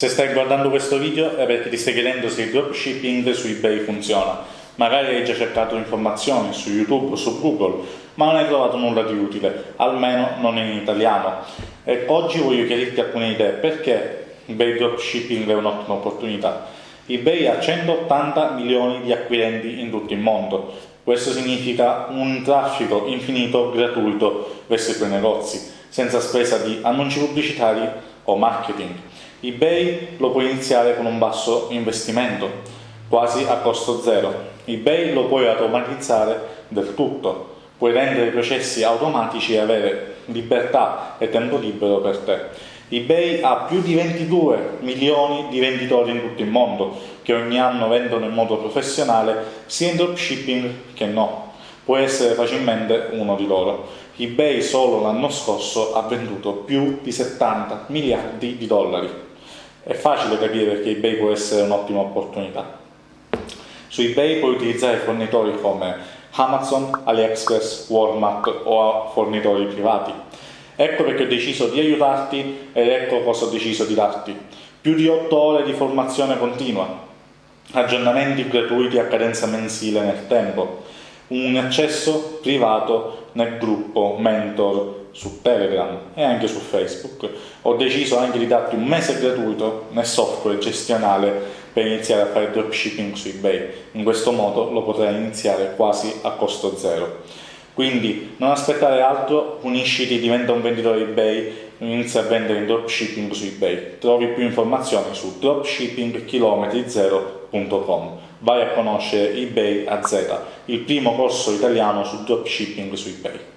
Se stai guardando questo video è perché ti stai chiedendo se il dropshipping su eBay funziona. Magari hai già cercato informazioni su YouTube o su Google, ma non hai trovato nulla di utile, almeno non in italiano. E oggi voglio chiarirti alcune idee perché eBay dropshipping è un'ottima opportunità. eBay ha 180 milioni di acquirenti in tutto il mondo. Questo significa un traffico infinito gratuito verso i tuoi negozi, senza spesa di annunci pubblicitari o marketing eBay lo puoi iniziare con un basso investimento, quasi a costo zero. eBay lo puoi automatizzare del tutto, puoi rendere i processi automatici e avere libertà e tempo libero per te. eBay ha più di 22 milioni di venditori in tutto il mondo che ogni anno vendono in modo professionale sia in dropshipping che no. Puoi essere facilmente uno di loro. eBay solo l'anno scorso ha venduto più di 70 miliardi di dollari. È facile capire perché eBay può essere un'ottima opportunità. Su eBay puoi utilizzare fornitori come Amazon, AliExpress, Walmart o fornitori privati. Ecco perché ho deciso di aiutarti ed ecco cosa ho deciso di darti. Più di 8 ore di formazione continua, aggiornamenti gratuiti a cadenza mensile nel tempo, un accesso privato nel gruppo mentor su Telegram e anche su Facebook. Ho deciso anche di darti un mese gratuito nel software gestionale per iniziare a fare dropshipping su eBay. In questo modo lo potrai iniziare quasi a costo zero. Quindi non aspettare altro, unisciti, diventa un venditore eBay, inizia a vendere in dropshipping su eBay. Trovi più informazioni su dropshippingchilometrizero.com. Vai a conoscere eBay a Z, il primo corso italiano su dropshipping su eBay.